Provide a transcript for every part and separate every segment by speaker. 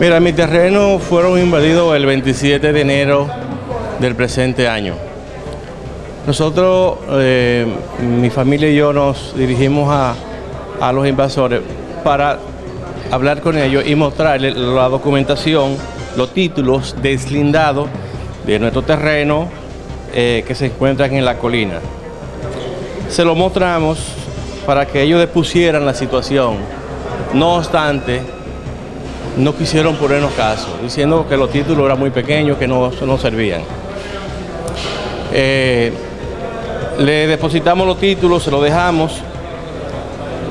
Speaker 1: Mira, mi terreno fueron invadidos el 27 de enero del presente año. Nosotros, eh, mi familia y yo nos dirigimos a, a los invasores para hablar con ellos y mostrarles la documentación, los títulos deslindados de nuestro terreno eh, que se encuentran en la colina. Se lo mostramos para que ellos depusieran la situación. No obstante, no quisieron ponernos caso, diciendo que los títulos eran muy pequeños, que no, no servían. Eh, le depositamos los títulos, se los dejamos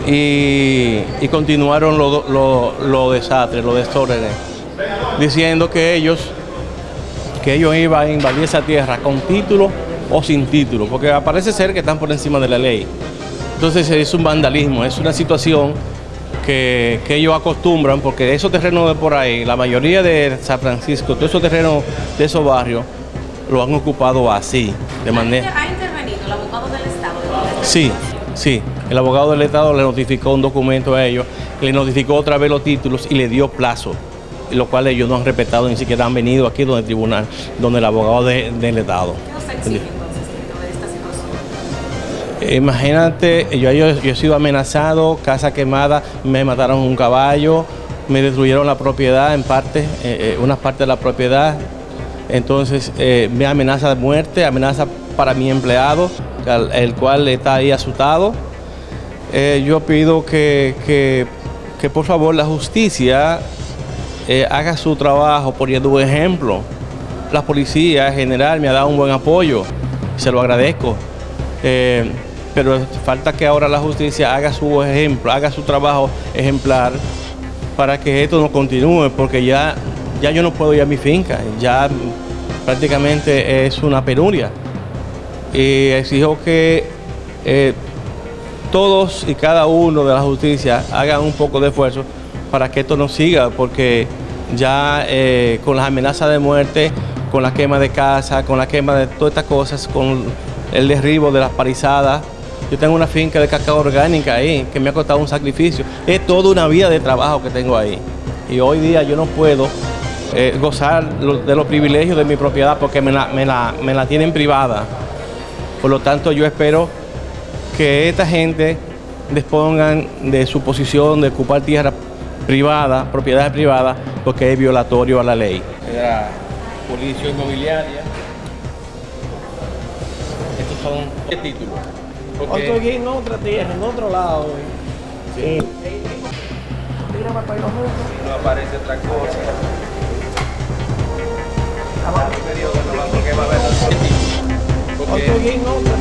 Speaker 1: y, continuaron los lo, lo desastres, los desórdenes, diciendo que ellos, que ellos iban a invadir esa tierra con título o sin título, porque parece ser que están por encima de la ley. Entonces es un vandalismo, es una situación que, que, ellos acostumbran, porque esos terrenos de por ahí, la mayoría de San Francisco, todos esos terrenos de esos barrios, lo han ocupado así, de manera...
Speaker 2: ¿Ha intervenido el abogado del Estado?
Speaker 1: Sí, sí. El abogado del Estado le notificó un documento a ellos, le notificó otra vez los títulos y le dio plazo, lo cual ellos no han respetado, ni siquiera han venido aquí donde el tribunal, donde el abogado de, del Estado. Imagínate, yo, he sido amenazado, casa quemada, me mataron un caballo, me destruyeron la propiedad en parte, eh, eh, una parte de la propiedad. Entonces, eh, me amenaza de muerte, amenaza para mi empleado, el, el cual está ahí asustado. Eh, yo pido que, que, que, por favor la justicia haga su trabajo poniendo un ejemplo. La policía en general me ha dado un buen apoyo, se lo agradezco pero falta que ahora la justicia haga su ejemplo, haga su trabajo ejemplar para que esto no continúe, porque ya, ya yo no puedo ir a mi finca, ya prácticamente es una penuria. Y exijo que eh, todos y cada uno de la justicia hagan un poco de esfuerzo para que esto no siga, porque ya eh, con las amenazas de muerte, con la quema de casa, con la quema de todas estas cosas, con el derribo de las parizadas, yo tengo una finca de cacao orgánica ahí, que me ha costado un sacrificio. Es toda una vida de trabajo que tengo ahí. Y hoy día yo no puedo eh, gozar de los privilegios de mi propiedad porque me la, me, la, me la tienen privada. Por lo tanto, yo espero que esta gente dispongan de su posición de ocupar tierra privada, propiedades privadas, porque es violatorio a la ley. La inmobiliaria. Estos son títulos.
Speaker 3: Porque... Estoy en otra tierra, en otro lado. Sí.
Speaker 1: No aparece otra cosa.
Speaker 3: Estoy en otra tierra.